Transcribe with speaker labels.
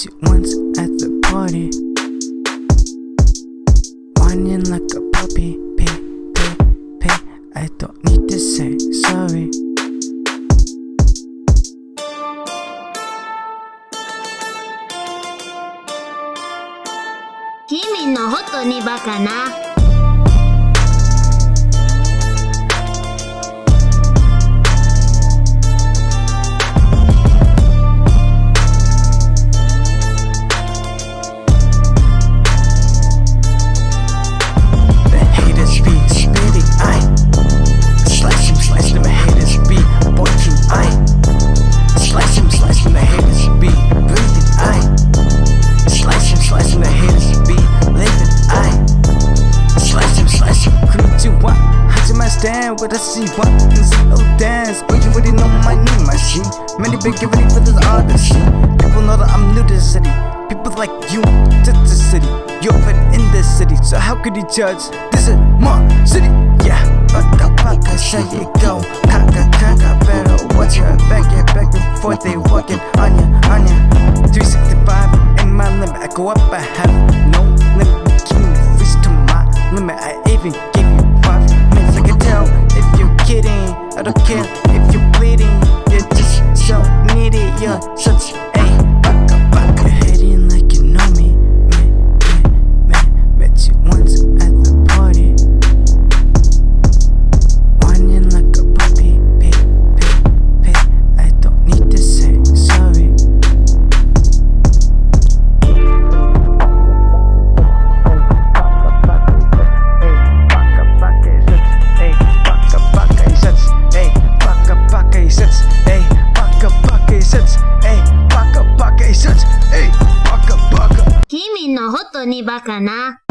Speaker 1: met you once at the party Whining like a puppy Pay, pay, pay I don't need to say sorry
Speaker 2: Kimi no hoto
Speaker 1: ni baka na but I see What is oh dance? but you already know my name, I see. Many been giving for this odyssey People know that I'm new to the city. People like you to the city. You're in the city, so how could you judge? This is my city, yeah. Paka paka, say it go. Kaka kaka, better watch your back. Yeah, back before they walking on ya, on ya. 365 in my limit, I go up, I have I
Speaker 2: can't とにバカな。